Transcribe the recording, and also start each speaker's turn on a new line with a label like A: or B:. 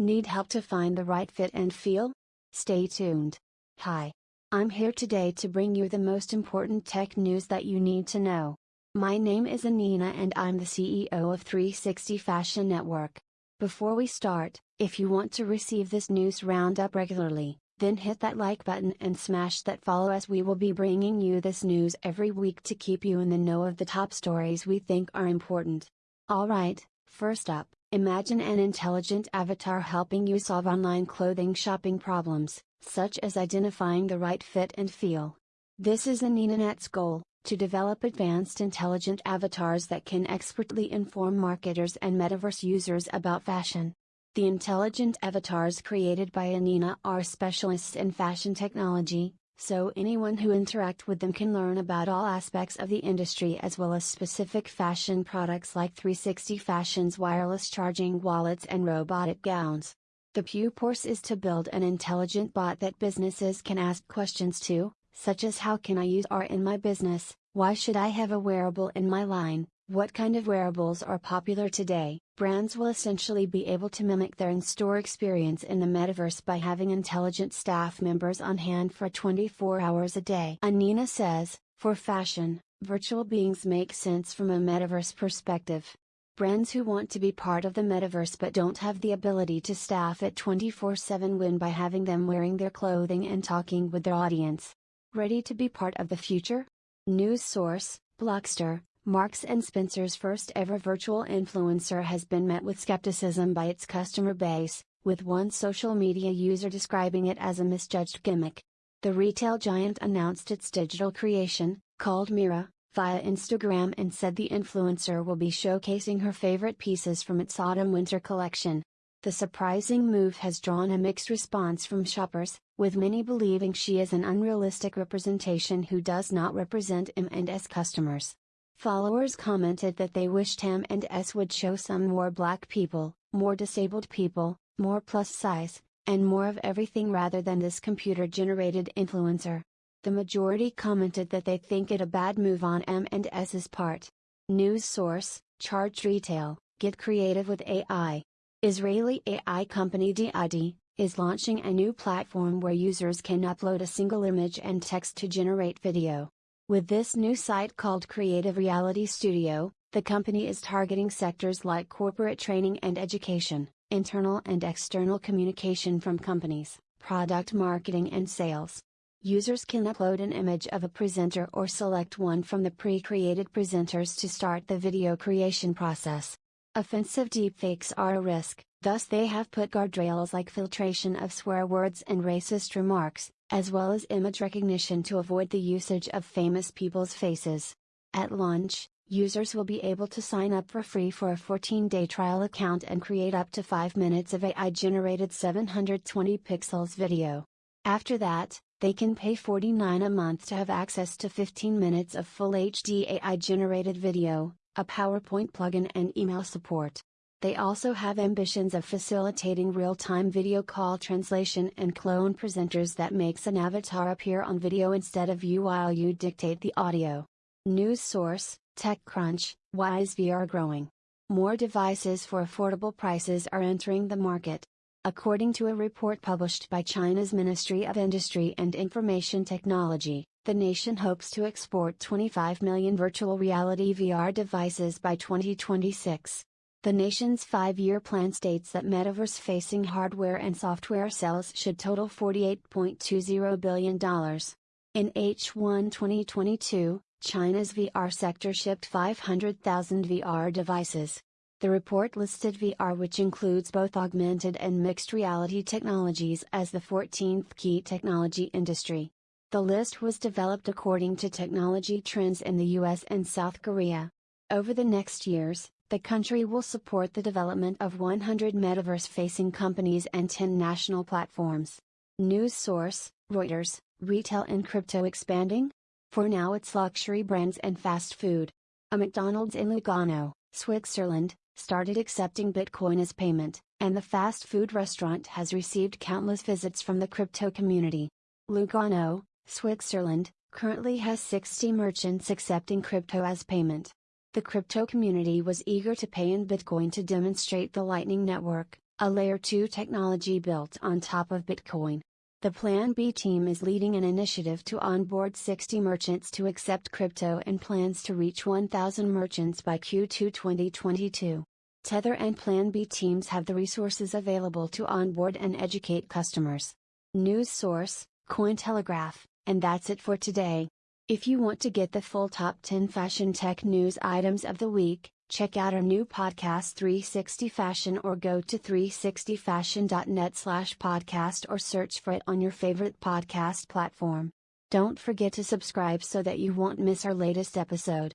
A: Need help to find the right fit and feel? Stay tuned. Hi. I'm here today to bring you the most important tech news that you need to know. My name is Anina and I'm the CEO of 360 Fashion Network. Before we start, if you want to receive this news roundup regularly, then hit that like button and smash that follow as we will be bringing you this news every week to keep you in the know of the top stories we think are important. Alright, first up, imagine an intelligent avatar helping you solve online clothing shopping problems, such as identifying the right fit and feel. This is AninaNet's goal, to develop advanced intelligent avatars that can expertly inform marketers and metaverse users about fashion. The intelligent avatars created by Anina are specialists in fashion technology, so anyone who interact with them can learn about all aspects of the industry as well as specific fashion products like 360 Fashion's wireless charging wallets and robotic gowns. The purpose is to build an intelligent bot that businesses can ask questions to, such as how can I use AR in my business, why should I have a wearable in my line, what kind of wearables are popular today? Brands will essentially be able to mimic their in store experience in the metaverse by having intelligent staff members on hand for 24 hours a day. Anina says, for fashion, virtual beings make sense from a metaverse perspective. Brands who want to be part of the metaverse but don't have the ability to staff it 24 7 win by having them wearing their clothing and talking with their audience. Ready to be part of the future? News source, Blockster, Marks and Spencer's first ever virtual influencer has been met with skepticism by its customer base, with one social media user describing it as a misjudged gimmick. The retail giant announced its digital creation, called Mira, via Instagram and said the influencer will be showcasing her favorite pieces from its autumn winter collection. The surprising move has drawn a mixed response from shoppers, with many believing she is an unrealistic representation who does not represent M&S customers. Followers commented that they wished M&S would show some more black people, more disabled people, more plus size, and more of everything rather than this computer generated influencer. The majority commented that they think it a bad move on M&S's part. News source, Charged Retail, get creative with AI. Israeli AI company D-ID, is launching a new platform where users can upload a single image and text to generate video. With this new site called Creative Reality Studio, the company is targeting sectors like corporate training and education, internal and external communication from companies, product marketing and sales. Users can upload an image of a presenter or select one from the pre created presenters to start the video creation process. Offensive deepfakes are a risk, thus they have put guardrails like filtration of swear words and racist remarks, as well as image recognition to avoid the usage of famous people's faces. At launch, users will be able to sign up for free for a 14-day trial account and create up to 5 minutes of AI-generated 720 pixels video. After that, they can pay 49 a month to have access to 15 minutes of full HD AI-generated video, a PowerPoint plugin and email support. They also have ambitions of facilitating real-time video call translation and clone presenters that makes an avatar appear on video instead of you while you dictate the audio. News source, TechCrunch, is VR growing? More devices for affordable prices are entering the market. According to a report published by China's Ministry of Industry and Information Technology, the nation hopes to export 25 million virtual reality VR devices by 2026. The nation's five year plan states that metaverse facing hardware and software sales should total $48.20 billion. In H1 2022, China's VR sector shipped 500,000 VR devices. The report listed VR, which includes both augmented and mixed reality technologies, as the 14th key technology industry. The list was developed according to technology trends in the US and South Korea. Over the next years, the country will support the development of 100 metaverse facing companies and 10 national platforms. News source Reuters Retail and crypto expanding? For now, it's luxury brands and fast food. A McDonald's in Lugano, Switzerland, started accepting Bitcoin as payment, and the fast food restaurant has received countless visits from the crypto community. Lugano, Switzerland, currently has 60 merchants accepting crypto as payment. The crypto community was eager to pay in Bitcoin to demonstrate the Lightning Network, a layer 2 technology built on top of Bitcoin. The Plan B team is leading an initiative to onboard 60 merchants to accept crypto and plans to reach 1,000 merchants by Q2 2022. Tether and Plan B teams have the resources available to onboard and educate customers. News source, Cointelegraph, and that's it for today. If you want to get the full top 10 fashion tech news items of the week, check out our new podcast 360 Fashion or go to 360fashion.net slash podcast or search for it on your favorite podcast platform. Don't forget to subscribe so that you won't miss our latest episode.